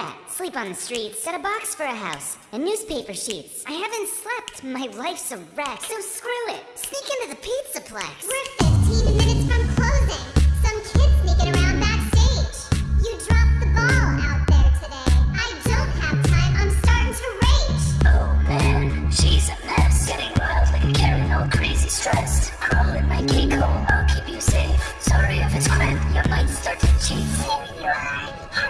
rat. Sleep on the streets. Got a box for a house. And newspaper sheets. I haven't slept. My life's a wreck. So screw it. Sneak into the Pizzaplex. We're 15 minutes from closing. Some kid sneaking around backstage. You dropped the ball out there today. I don't have time. I'm starting to rage. Oh man, she's a mess. Getting wild like a Karen, all crazy stressed. Crawl in my cake hole, I'll keep you safe. Sorry if it's cramped, Your might start to chafe. Here you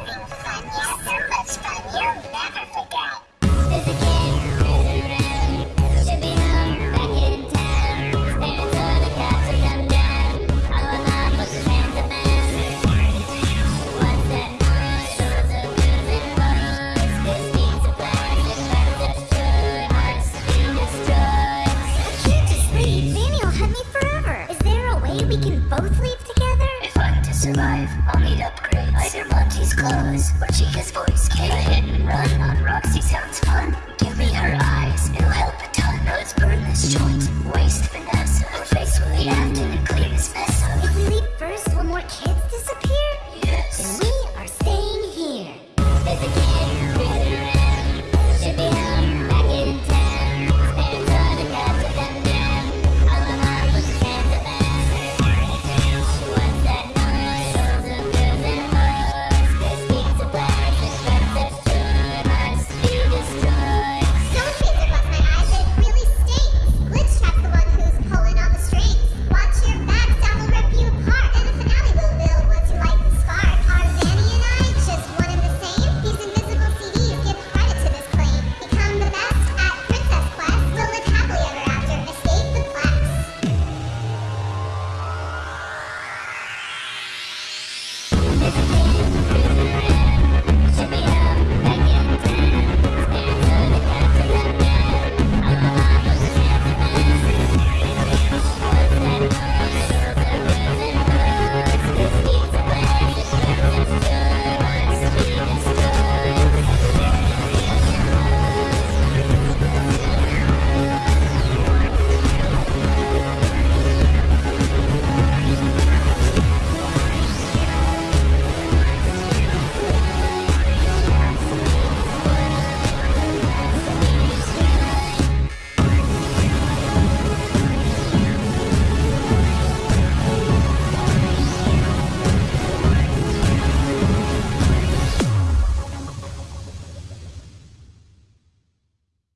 both leave together? If I'm to survive, I'll need upgrades. Either Monty's clothes or Chica's voice. Can I hit and run on Roxy sounds fun. Give me her eyes, it'll help a ton. Let's burn this joint.